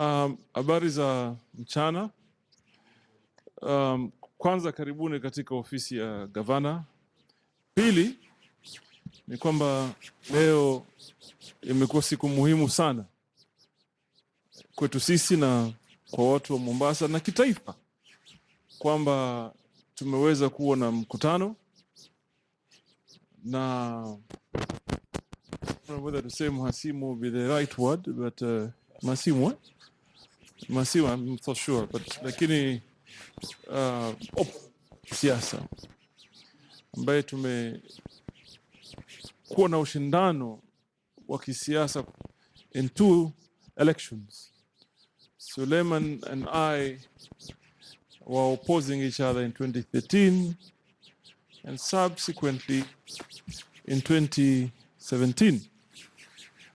Um, habari za mchana. Um, kwanza karibuni katika ofisi ya gavana. Pili ni kwamba leo imekuwa siku muhimu sana kwetu sisi na kwa watu wa Mombasa na kitaifa, kwamba tumeweza kuwa na mkutano na whether to say mhasimu be the right word but uh, mhasimu eh? I'm not so sure but lakini uh, op, siasa ambaye tumekuwa na ushindano wa kisiasa in two elections. Suleiman and I were opposing each other in 2013 and subsequently in 2017.